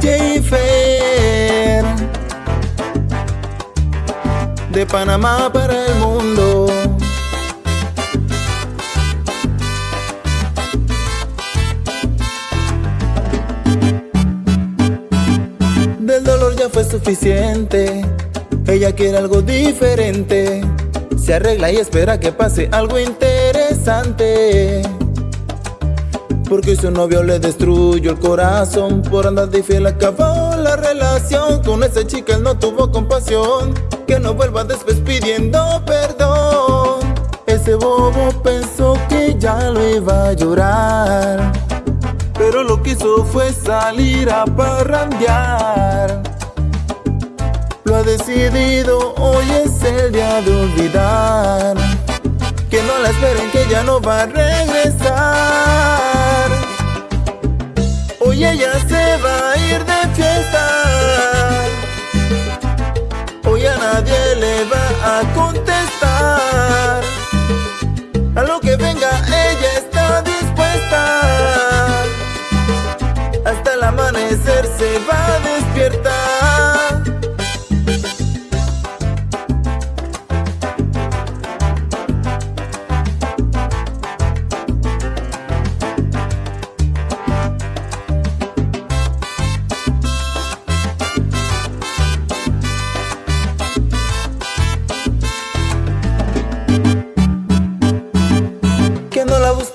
Jennifer De Panamá para el mundo. Del dolor ya fue suficiente. Ella quiere algo diferente. Se arregla y espera que pase algo interesante porque su novio le destruyó el corazón Por andar de fiel acabó la relación. Con esa chica él no tuvo compasión. Que no vuelva después pidiendo perdón. Ese bobo pensó que ya lo iba a llorar. Pero lo que hizo fue salir a parrandear. Lo ha decidido, hoy es el día de olvidar no va a regresar y ella se va a ir de fiesta. Hoy a nadie le va a contestar. A lo que venga ella está dispuesta. Hasta el amanecer se va a despertar.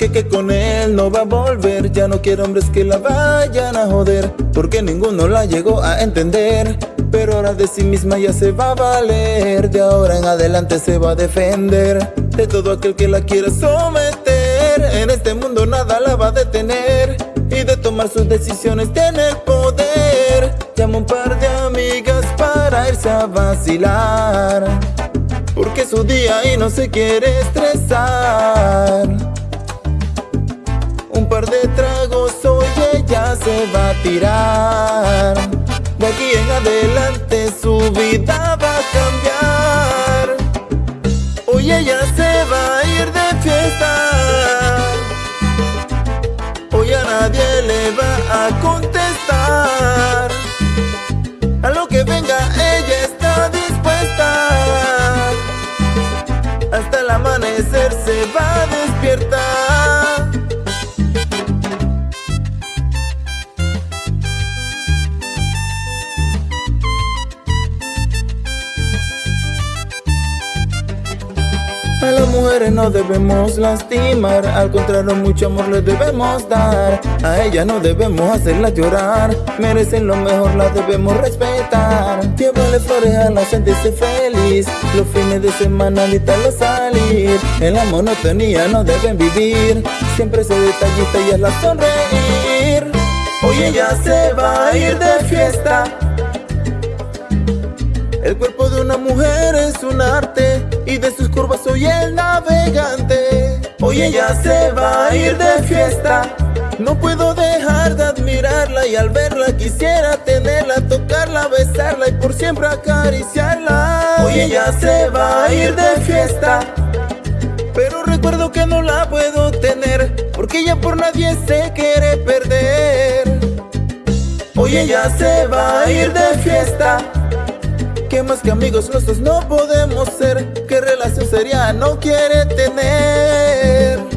Que con él no va a volver. Ya no quiere hombres que la vayan a joder Porque ninguno la llegó a entender. Pero ahora de sí misma ya se va a valer De ahora en adelante se va a defender De todo aquel que la quiera someter. En este mundo nada la va a detener Y de tomar sus decisiones tiene el poder. Llama un par de amigas para irse a vacilar porque su día y no se quiere estresar par de tragos hoy ella se va a tirar. De aquí en adelante su vida va a cambiar. Hoy ella se va a ir de fiesta. Hoy a nadie le va a contestar. A lo que venga ella está dispuesta. Hasta el amanecer se va a despertar A las mujeres no debemos lastimar Al contrario mucho amor les debemos dar. A ella no debemos hacerla llorar Merecen lo mejor, la debemos respetar. Llévale flores a la sentirse feliz Los fines de semana evitarlo salir. En la monotonía no deben vivir Siempre se detallista y hazla sonreír. Hoy ella se va a ir de fiesta. El cuerpo de una mujer es un arte y de sus curvas soy el navegante. Hoy ella se va a ir de fiesta. No puedo dejar de admirarla y al verla quisiera tenerla, tocarla, besarla y por siempre acariciarla. Hoy ella se va a ir de fiesta. Pero recuerdo que no la puedo tener Porque ella por nadie se quiere perder Hoy ella se va a ir de fiesta que más que amigos nosotros no podemos ser ¿Qué relación sería no quiere tener?